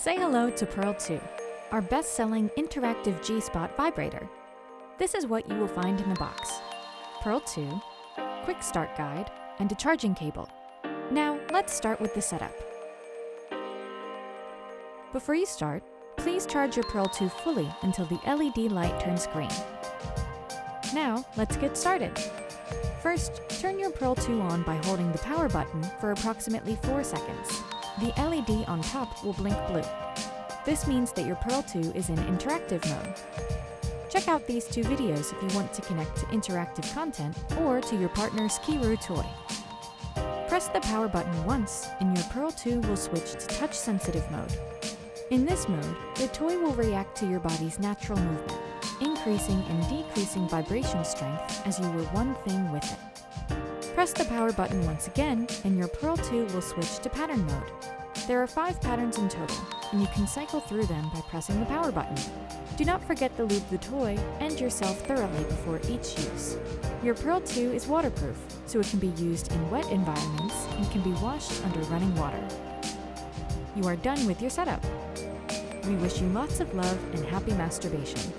Say hello to Pearl 2, our best-selling interactive G-Spot vibrator. This is what you will find in the box. Pearl 2, quick start guide, and a charging cable. Now, let's start with the setup. Before you start, please charge your Pearl 2 fully until the LED light turns green. Now, let's get started. First, turn your Pearl 2 on by holding the power button for approximately 4 seconds. The LED on top will blink blue. This means that your Pearl 2 is in interactive mode. Check out these two videos if you want to connect to interactive content or to your partner's Kiiroo toy. Press the power button once and your Pearl 2 will switch to touch-sensitive mode. In this mode, the toy will react to your body's natural movement, increasing and decreasing vibration strength as you were one thing with it. Press the power button once again, and your Pearl 2 will switch to pattern mode. There are five patterns in total, and you can cycle through them by pressing the power button. Do not forget to lube the toy and yourself thoroughly before each use. Your Pearl 2 is waterproof, so it can be used in wet environments and can be washed under running water. You are done with your setup. We wish you lots of love and happy masturbation.